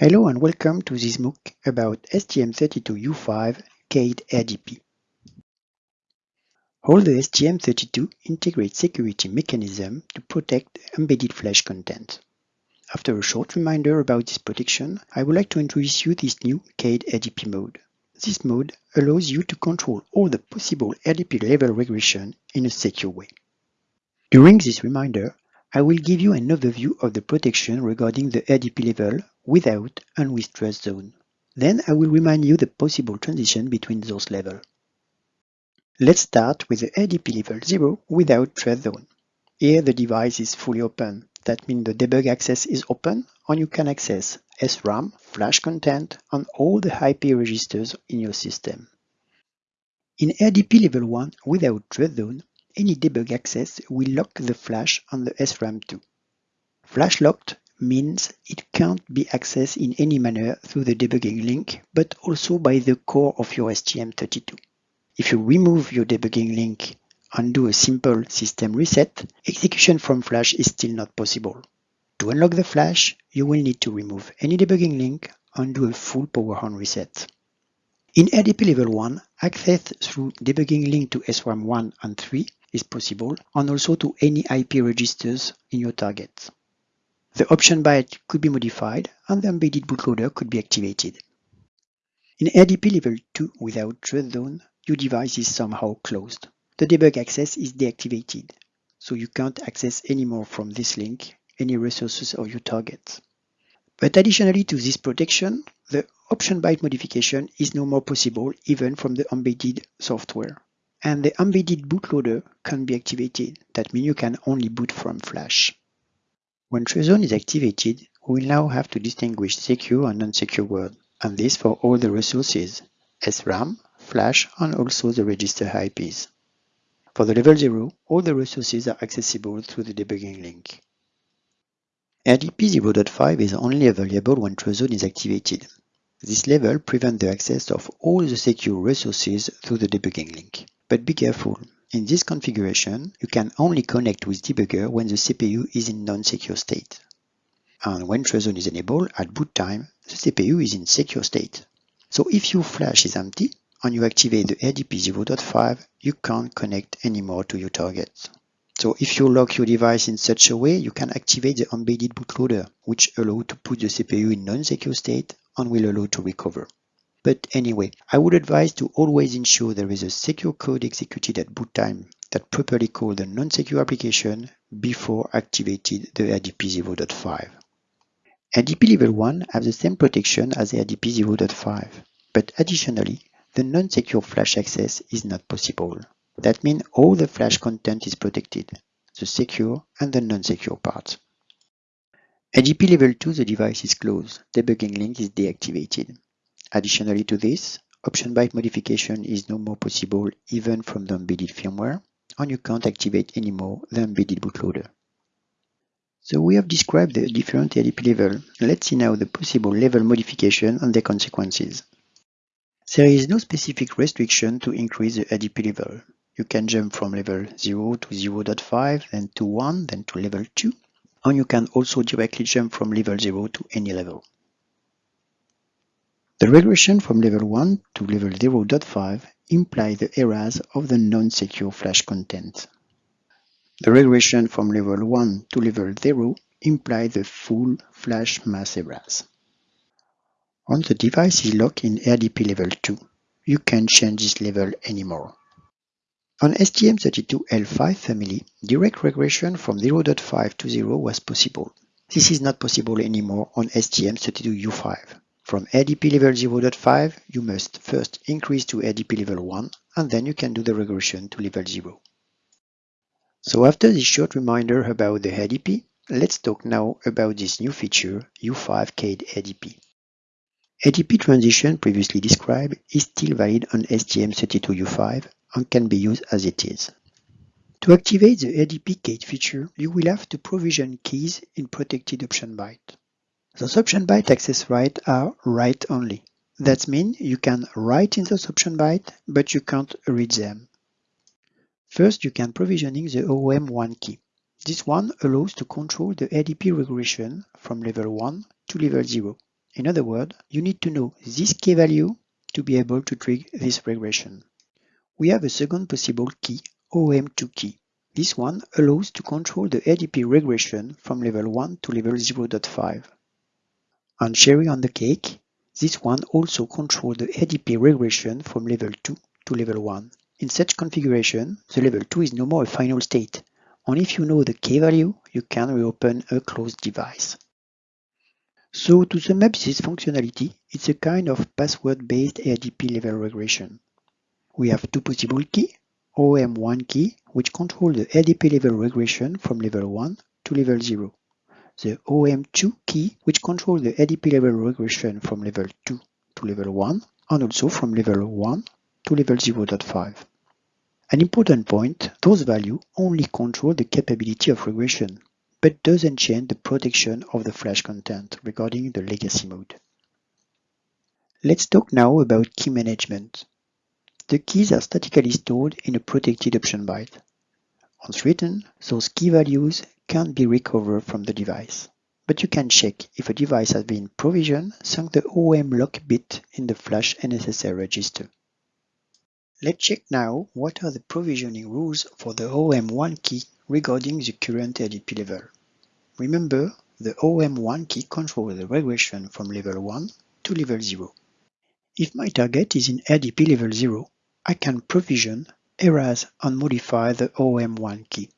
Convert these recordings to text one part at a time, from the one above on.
Hello and welcome to this MOOC about STM32U5 CAID RDP. All the STM32 integrate security mechanism to protect embedded flash content. After a short reminder about this protection, I would like to introduce you this new CAID RDP mode. This mode allows you to control all the possible RDP level regression in a secure way. During this reminder, I will give you an overview of the protection regarding the RDP level without and with TrustZone. Then I will remind you the possible transition between those levels. Let's start with the RDP level 0 without TrustZone. Here the device is fully open. That means the debug access is open and you can access SRAM, flash content, and all the IP registers in your system. In RDP level 1 without trust zone, any debug access will lock the flash on the SRAM 2. Flash locked means it can't be accessed in any manner through the debugging link, but also by the core of your STM32. If you remove your debugging link and do a simple system reset, execution from flash is still not possible. To unlock the flash, you will need to remove any debugging link and do a full power on reset. In RDP level 1, access through debugging link to SRAM 1 and 3 is possible and also to any IP registers in your target. The option byte could be modified and the embedded bootloader could be activated. In RDP level 2 without trust zone, your device is somehow closed. The debug access is deactivated, so you can't access anymore from this link any resources of your target. But additionally to this protection, the option byte modification is no more possible even from the embedded software and the embedded bootloader can be activated. That means you can only boot from flash. When TrustZone is activated, we now have to distinguish secure and non-secure world, and this for all the resources, SRAM, flash, and also the register IPs. For the level 0, all the resources are accessible through the debugging link. RDP 0.5 is only available when TrustZone is activated. This level prevents the access of all the secure resources through the debugging link. But be careful, in this configuration, you can only connect with debugger when the CPU is in non-secure state. And when TrustZone is enabled, at boot time, the CPU is in secure state. So if your flash is empty and you activate the RDP 0.5, you can't connect anymore to your target. So if you lock your device in such a way, you can activate the embedded bootloader, which allows to put the CPU in non-secure state and will allow to recover. But anyway, I would advise to always ensure there is a secure code executed at boot time that properly calls the non-secure application before activating the RDP 0.5. RDP level 1 has the same protection as the RDP 0.5, but additionally, the non-secure flash access is not possible. That means all the flash content is protected, the secure and the non-secure parts. RDP level 2, the device is closed, debugging link is deactivated. Additionally to this, option byte modification is no more possible even from the embedded firmware, and you can't activate anymore the embedded bootloader. So we have described the different RDP level. Let's see now the possible level modification and their consequences. There is no specific restriction to increase the RDP level. You can jump from level 0 to 0.5, then to 1, then to level 2, and you can also directly jump from level 0 to any level. The regression from level 1 to level 0.5 implies the errors of the non-secure flash content. The regression from level 1 to level 0 implies the full flash mass errors. Once the device is locked in RDP level 2, you can't change this level anymore. On STM32L5 family, direct regression from 0.5 to 0 was possible. This is not possible anymore on STM32U5. From RDP level 0.5, you must first increase to RDP level 1, and then you can do the regression to level 0. So after this short reminder about the RDP, let's talk now about this new feature, U5 CAID RDP. RDP transition previously described is still valid on STM32U5 and can be used as it is. To activate the RDP CAID feature, you will have to provision keys in protected option byte. Those option byte access rights are write only. That means you can write in those option byte, but you can't read them. First, you can provisioning the OM1 key. This one allows to control the RDP regression from level 1 to level 0. In other words, you need to know this key value to be able to trigger this regression. We have a second possible key, OM2 key. This one allows to control the RDP regression from level 1 to level 0.5. And cherry on the cake, this one also controls the RDP regression from level 2 to level 1. In such configuration, the level 2 is no more a final state. Only if you know the K value, you can reopen a closed device. So to sum up this functionality, it's a kind of password-based RDP level regression. We have two possible keys, OM1 key, which controls the RDP level regression from level 1 to level 0. The OM2 key, which controls the RDP level regression from level 2 to level 1, and also from level 1 to level 0.5. An important point, those values only control the capability of regression, but doesn't change the protection of the flash content regarding the legacy mode. Let's talk now about key management. The keys are statically stored in a protected option byte. Once written, those key values can't be recovered from the device, but you can check if a device has been provisioned thanks the OM lock bit in the flash NSSL register. Let's check now what are the provisioning rules for the OM1 key regarding the current RDP level. Remember, the OM1 key controls the regression from level 1 to level 0. If my target is in RDP level 0, I can provision, erase and modify the OM1 key.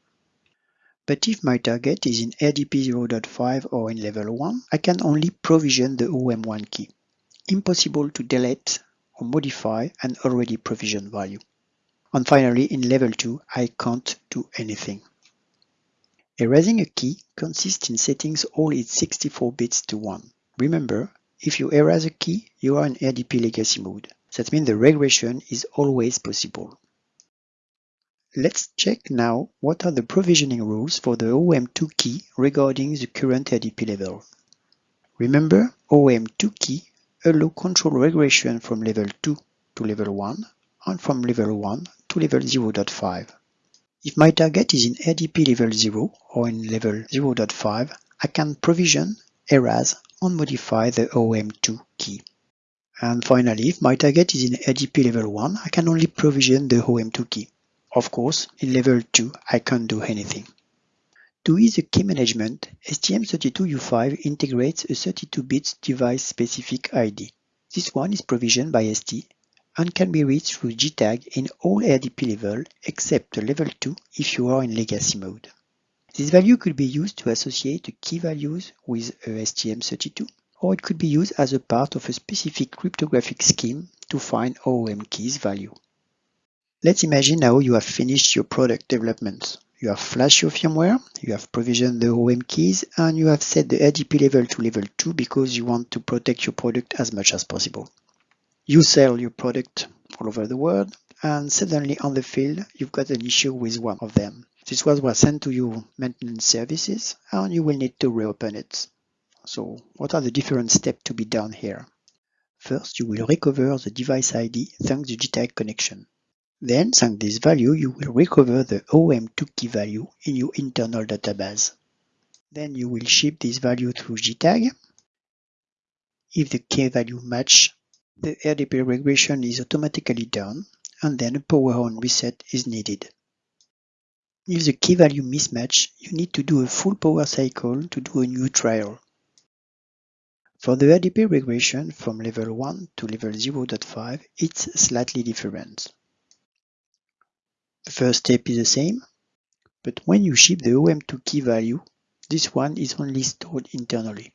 But if my target is in RDP 0.5 or in level 1, I can only provision the OM1 key. Impossible to delete or modify an already provisioned value. And finally, in level 2, I can't do anything. Erasing a key consists in setting all its 64 bits to 1. Remember, if you erase a key, you are in RDP legacy mode. That means the regression is always possible. Let's check now what are the provisioning rules for the OM2 key regarding the current RDP level. Remember, OM2 key allow control regression from level 2 to level 1 and from level 1 to level 0.5. If my target is in RDP level 0 or in level 0.5, I can provision, erase and modify the OM2 key. And finally, if my target is in RDP level 1, I can only provision the OM2 key. Of course, in level 2, I can't do anything. To ease the key management, STM32U5 integrates a 32-bit device-specific ID. This one is provisioned by ST and can be reached through JTAG in all RDP level except level 2 if you are in legacy mode. This value could be used to associate the key values with a STM32, or it could be used as a part of a specific cryptographic scheme to find OOM keys value. Let's imagine now you have finished your product development. You have flashed your firmware, you have provisioned the OM keys, and you have set the RDP level to level 2 because you want to protect your product as much as possible. You sell your product all over the world, and suddenly on the field, you've got an issue with one of them. This was was sent to your maintenance services, and you will need to reopen it. So what are the different steps to be done here? First, you will recover the device ID thanks to JTAG connection. Then, thanks this value, you will recover the OM2 key value in your internal database. Then you will ship this value through JTAG. If the key value match, the RDP regression is automatically done, and then a power on reset is needed. If the key value mismatch, you need to do a full power cycle to do a new trial. For the RDP regression from level 1 to level 0.5, it's slightly different. The first step is the same, but when you ship the OM2 key value, this one is only stored internally.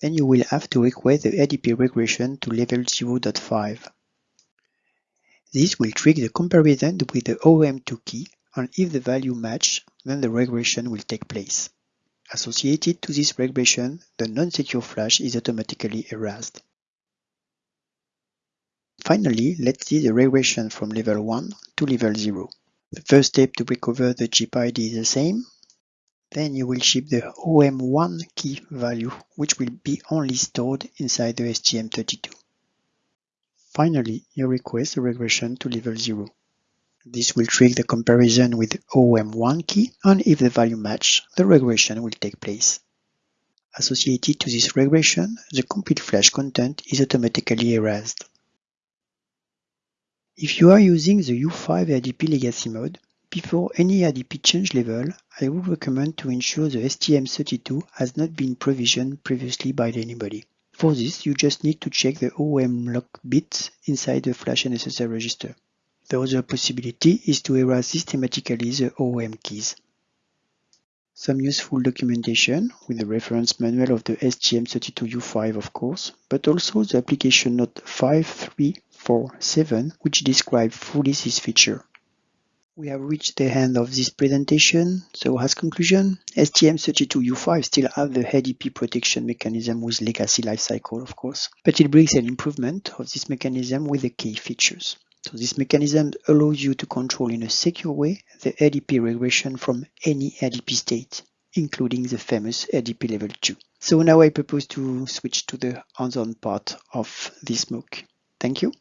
Then you will have to request the RDP regression to level 0.5. This will trigger the comparison with the OM2 key, and if the value match, then the regression will take place. Associated to this regression, the non-secure flash is automatically erased. Finally, let's see the regression from level 1 to level 0. The first step to recover the chip ID is the same. Then you will ship the OM1 key value, which will be only stored inside the STM32. Finally, you request a regression to level 0. This will trigger the comparison with OM1 key, and if the value match, the regression will take place. Associated to this regression, the complete flash content is automatically erased. If you are using the U5 RDP legacy mode, before any RDP change level, I would recommend to ensure the STM32 has not been provisioned previously by anybody. For this, you just need to check the OM lock bits inside the flash NSSL register. The other possibility is to erase systematically the OM keys. Some useful documentation with the reference manual of the STM32U5 of course, but also the application note 5347 which describes fully this feature. We have reached the end of this presentation, so as conclusion, STM32U5 still have the RDP protection mechanism with legacy lifecycle of course, but it brings an improvement of this mechanism with the key features. So this mechanism allows you to control in a secure way the RDP regression from any RDP state, including the famous RDP level 2. So now I propose to switch to the hands-on part of this MOOC. Thank you.